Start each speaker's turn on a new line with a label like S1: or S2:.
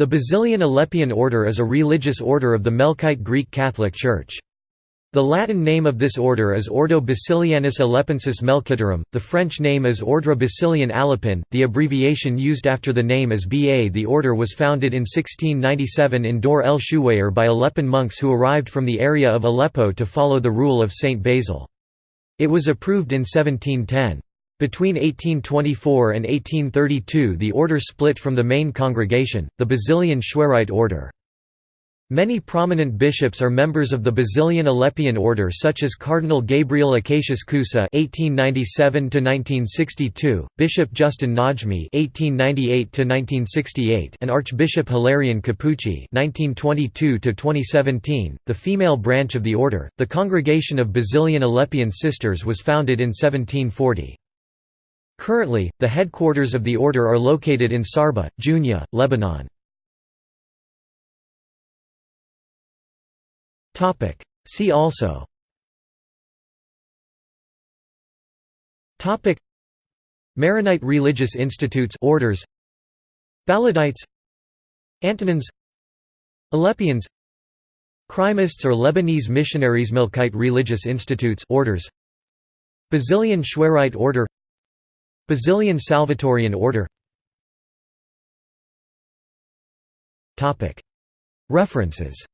S1: The Basilian Aleppian Order is a religious order of the Melkite Greek Catholic Church. The Latin name of this order is Ordo Basilianus Aleppensis Melkitorum, the French name is Ordre Basilian Aleppin, the abbreviation used after the name is BA. The order was founded in 1697 in Dor el Shuwayr by Aleppan monks who arrived from the area of Aleppo to follow the rule of Saint Basil. It was approved in 1710. Between 1824 and 1832 the order split from the main congregation, the Basilian Chouerite order. Many prominent bishops are members of the Basilian Aleppian order such as Cardinal Gabriel Acacius Coussa (1897–1962), Bishop Justin Najmi (1898–1968), and Archbishop Hilarion Capucci (1922–2017). The female branch of the order, the Congregation of Basilian Aleppian Sisters, was founded in 1740. Currently, the headquarters of the order are located in Sarba, Jounieh, Lebanon. See also. Maronite religious institutes orders. Baladites. Antonins. Aleppians. Kreimists or Lebanese missionaries Melkite religious institutes orders. Basilian Chouerite order Basilian Salvatorian order. References